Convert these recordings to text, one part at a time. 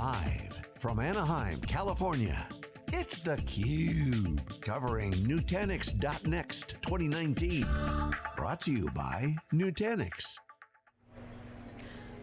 Live from Anaheim, California, it's theCUBE, covering Nutanix.next 2019. Brought to you by Nutanix.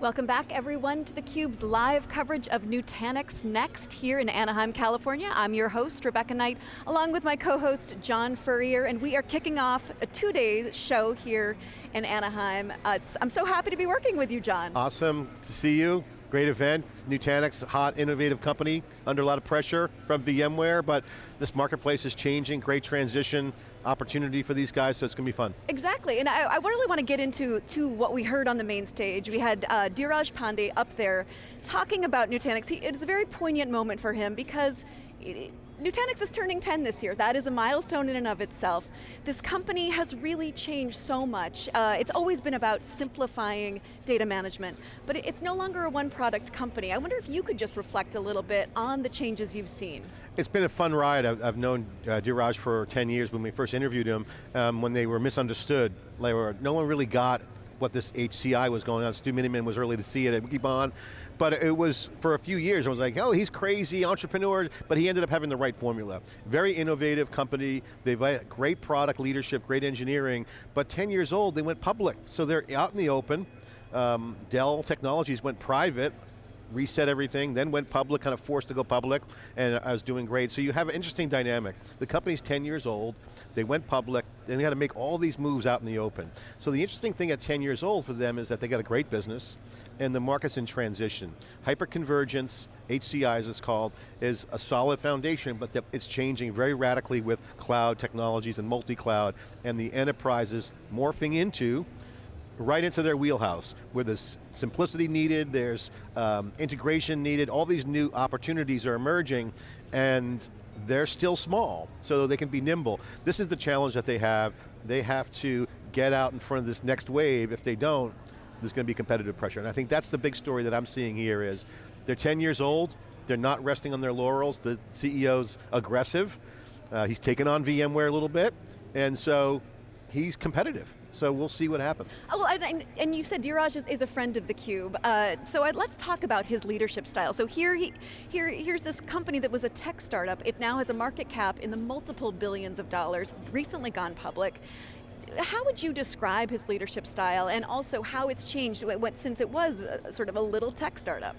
Welcome back everyone to theCUBE's live coverage of Nutanix Next here in Anaheim, California. I'm your host, Rebecca Knight, along with my co-host, John Furrier, and we are kicking off a two-day show here in Anaheim. Uh, I'm so happy to be working with you, John. Awesome to see you. Great event, Nutanix, hot, innovative company, under a lot of pressure from VMware, but this marketplace is changing, great transition, opportunity for these guys, so it's going to be fun. Exactly, and I, I really want to get into to what we heard on the main stage. We had uh, Pandey up there talking about Nutanix. He, it's a very poignant moment for him because it, Nutanix is turning 10 this year. That is a milestone in and of itself. This company has really changed so much. Uh, it's always been about simplifying data management, but it's no longer a one product company. I wonder if you could just reflect a little bit on the changes you've seen. It's been a fun ride. I've, known uh, for 10 years when we first interviewed him, um, when they were misunderstood. They were, no one really got what this HCI was going on. Stu Miniman was early to see it at Wikibon, but it was for a few years, I was like, oh, he's crazy, entrepreneur, but he ended up having the right formula. Very innovative company, they've got great product leadership, great engineering, but 10 years old, they went public. So they're out in the open. Um, Dell Technologies went private, reset everything, then went public, kind of forced to go public, and I was doing great. So you have an interesting dynamic. The company's 10 years old, they went public, and they had to make all these moves out in the open. So the interesting thing at 10 years old for them is that they got a great business, and the market's in transition. Hyperconvergence, HCI as it's called, is a solid foundation, but it's changing very radically with cloud technologies and multi-cloud, and the enterprises morphing into right into their wheelhouse, where there's simplicity needed, there's um, integration needed, all these new opportunities are emerging, and they're still small, so they can be nimble. This is the challenge that they have. They have to get out in front of this next wave. If they don't, there's going to be competitive pressure. And I think that's the big story that I'm seeing here is, they're 10 years old, they're not resting on their laurels, the CEO's aggressive, uh, he's taken on VMware a little bit, and so he's competitive. So we'll see what happens. Oh, well, and, and you said Dheeraj is, is, a friend of theCUBE. Uh, so I'd, let's talk about his leadership style. So here, he, here, here's this company that was a tech startup. It now has a market cap in the multiple billions of dollars, recently gone public. How would you describe his leadership style and also how it's changed since it was sort of a little tech startup?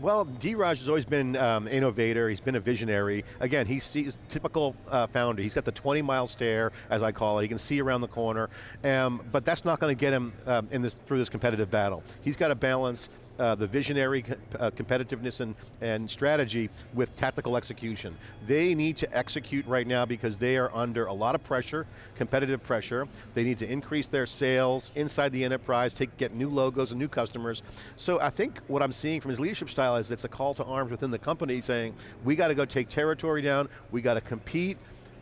Well, Dheeraj has always been um, innovator, he's been a visionary. Again, he's, he's typical uh, founder. He's got the 20 mile stare, as I call it. He can see around the corner, um, but that's not going to get him um, in this, through this competitive battle. He's got to balance uh, the visionary uh, competitiveness and, and strategy with tactical execution. They need to execute right now because they are under a lot of pressure, competitive pressure. They need to increase their sales inside the enterprise, take, get new logos and new customers. So I think what I'm seeing from his leadership style is it's a call to arms within the company saying, we got to go take territory down, we got to compete,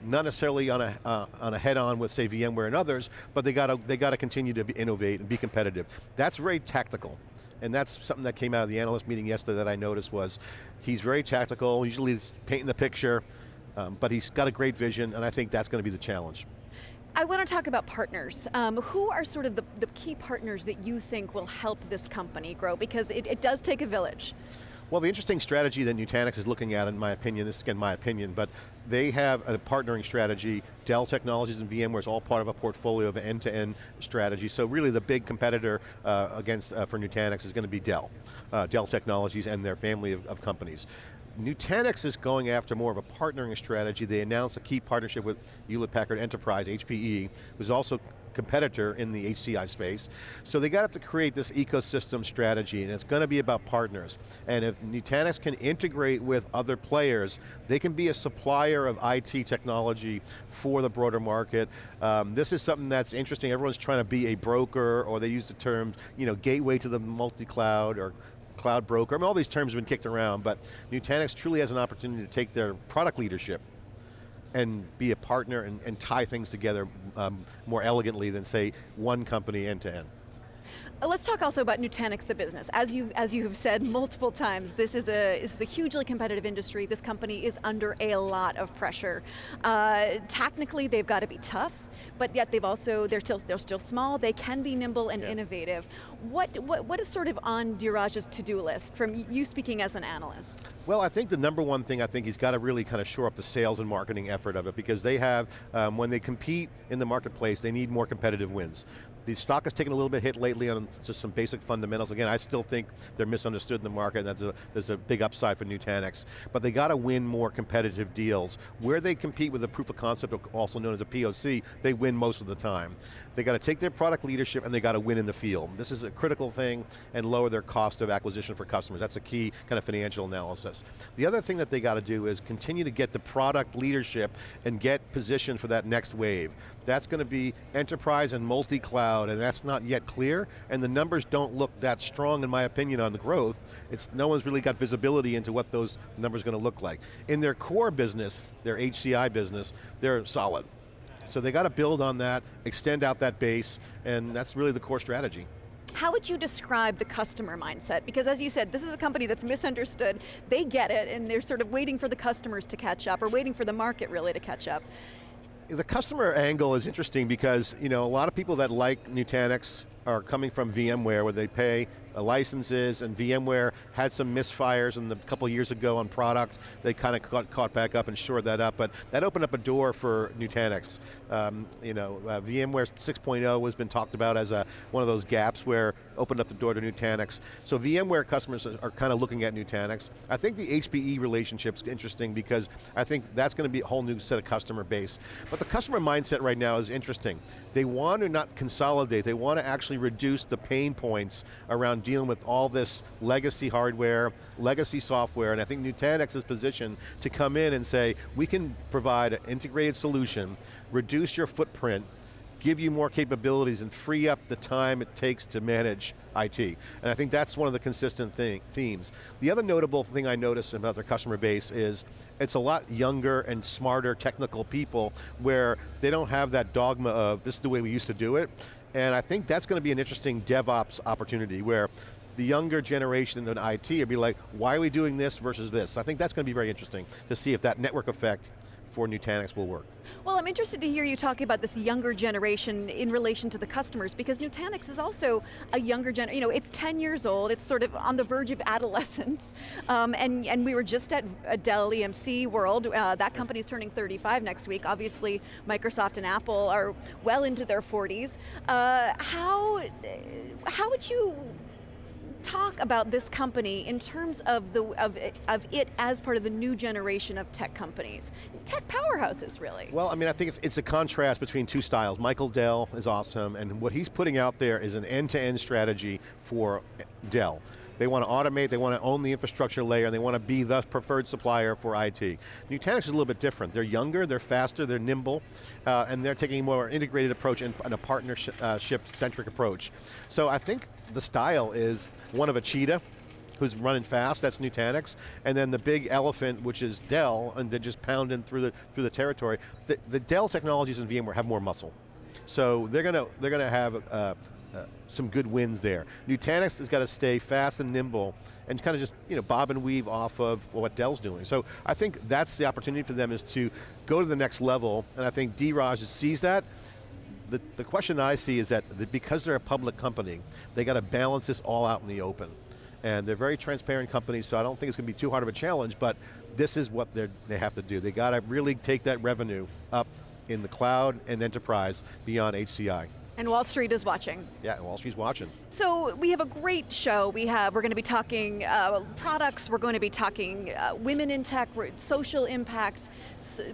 not necessarily on a, uh, on a head-on with say VMware and others, but they got to they got to continue to innovate and be competitive. That's very tactical and that's something that came out of the analyst meeting yesterday that I noticed was, he's very tactical, usually he's painting the picture, um, but he's got a great vision, and I think that's going to be the challenge. I want to talk about partners. Um, who are sort of the, the, key partners that you think will help this company grow? Because it, it does take a village. Well, the interesting strategy that Nutanix is looking at, in my opinion, this is again my opinion, but they have a partnering strategy. Dell Technologies and VMware is all part of a portfolio of end-to-end -end strategy. So really the big competitor uh, against uh, for Nutanix is going to be Dell. Uh, Dell Technologies and their family of, of companies. Nutanix is going after more of a partnering strategy. They announced a key partnership with Hewlett Packard Enterprise, HPE, who's also a competitor in the HCI space. So they got to create this ecosystem strategy and it's going to be about partners. And if Nutanix can integrate with other players, they can be a supplier of IT technology for the broader market. Um, this is something that's interesting. Everyone's trying to be a broker or they use the term, you know, gateway to the multi-cloud or cloud broker. I mean, all these terms have been kicked around, but Nutanix truly has an opportunity to take their product leadership and be a partner and, and tie things together um, more elegantly than say one company end to end. Uh, Let's talk also about Nutanix, the business. As you as you have said multiple times, this is a this is a hugely competitive industry. This company is under a lot of pressure. Uh, technically, they've got to be tough, but yet they've also they're still they're still small. They can be nimble and Yeah. innovative. What what what is sort of on Dheeraj's to-do list from you speaking as an analyst? Well, I think the number one thing, I think he's got to really kind of shore up the sales and marketing effort of it because they have, um, when they compete in the marketplace, they need more competitive wins. The stock has taken a little bit hit lately on just some basic fundamentals. Again, I still think they're misunderstood in the market and that's a, there's a big upside for Nutanix. But they got to win more competitive deals. Where they compete with a proof of concept, also known as a POC, they win most of the time. They got to take their product leadership and they got to win in the field. This is a critical thing and lower their cost of acquisition for customers. That's a key kind of financial analysis. The other thing that they got to do is continue to get the product leadership and get positioned for that next wave. That's going to be enterprise and multi-cloud and that's not yet clear and the numbers don't look that strong in my opinion on the growth. It's, no one's really got visibility into what those numbers are going to look like. In their core business, their HCI business, they're solid. So they got to build on that, extend out that base, and that's really the core strategy. How would you describe the customer mindset? Because as you said, this is a company that's misunderstood. They get it, and they're sort of waiting for the customers to catch up, or waiting for the market really to catch up. The customer angle is interesting because you know a lot of people that like Nutanix are coming from VMware where they pay licenses and VMware had some misfires in the couple years ago on product. They kind of caught, caught back up and shored that up, but that opened up a door for Nutanix. Um, you know, uh, VMware 6.0 has been talked about as a, one of those gaps where opened up the door to Nutanix. So VMware customers are, are kind of looking at Nutanix. I think the HPE relationship's interesting because I think that's going to be a whole new set of customer base. But the customer mindset right now is interesting. They want to not consolidate, they want to actually reduce the pain points around dealing with all this legacy hardware, legacy software, and I think Nutanix is positioned to come in and say, we can provide an integrated solution, reduce your footprint, give you more capabilities and free up the time it takes to manage IT. And I think that's one of the consistent thing, themes. The other notable thing I noticed about their customer base is it's a lot younger and smarter technical people where they don't have that dogma of this is the way we used to do it. And I think that's going to be an interesting DevOps opportunity where the younger generation in IT will be like, why are we doing this versus this? I think that's going to be very interesting to see if that network effect for Nutanix will work. Well, I'm interested to hear you talk about this younger generation in relation to the customers because Nutanix is also a younger gen, you know, it's 10 years old, it's sort of on the verge of adolescence, um, and, and we were just at Dell EMC World, uh, that company's turning 35 next week, obviously Microsoft and Apple are well into their 40s. Uh, how, how would you talk about this company in terms of, the, of, it, of it as part of the new generation of tech companies? Tech powerhouses, really. Well, I mean, I think it's, it's a contrast between two styles. Michael Dell is awesome, and what he's putting out there is an end-to-end strategy for Dell. They want to automate, they want to own the infrastructure layer, and they want to be the preferred supplier for IT. Nutanix is a little bit different. They're younger, they're faster, they're nimble, uh, and they're taking a more integrated approach and, and a partnership-centric approach. So I think the style is one of a cheetah, who's running fast, that's Nutanix, and then the big elephant, which is Dell, and they're just pounding through the, through the territory. The, the Dell technologies in VMware have more muscle. So they're going to, they're going to have uh, uh, some good wins there. Nutanix has got to stay fast and nimble and kind of just you know, bob and weave off of what Dell's doing. So I think that's the opportunity for them is to go to the next level, and I think Dheeraj sees that, the, the question I see is that because they're a public company, they got to balance this all out in the open. And they're very transparent companies, so I don't think it's going to be too hard of a challenge, but this is what they have to do. They got to really take that revenue up in the cloud and enterprise beyond HCI. And Wall Street is watching. Yeah, Wall Street's watching. So we have a great show. We have, we're going to be talking uh, products, we're going to be talking uh, women in tech, social impact,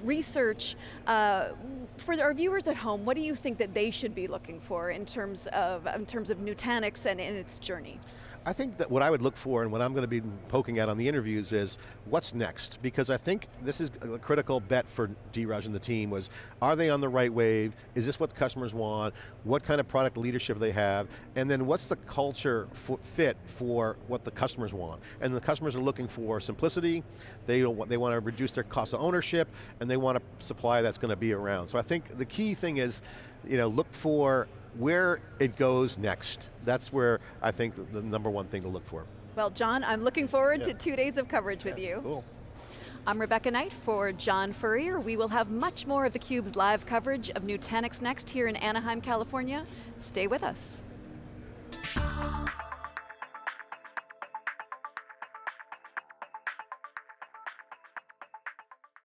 research. Uh, for our viewers at home, what do you think that they should be looking for in terms of, in terms of Nutanix and in its journey? I think that what I would look for and what I'm going to be poking at on the interviews is what's next? Because I think this is a critical bet for Dheeraj and the team was, are they on the right wave? Is this what the customers want? What kind of product leadership they have? And then what's the culture fit for what the customers want? And the customers are looking for simplicity, they, they want to reduce their cost of ownership, and they want a supply that's going to be around. So I think the key thing is, you know, look for where it goes next. That's where I think the, the number one thing to look for. Well, John, I'm looking forward Yeah. to two days of coverage with you. Cool. I'm Rebecca Knight for John Furrier. We will have much more of theCUBE's live coverage of Nutanix Next here in Anaheim, California. Stay with us.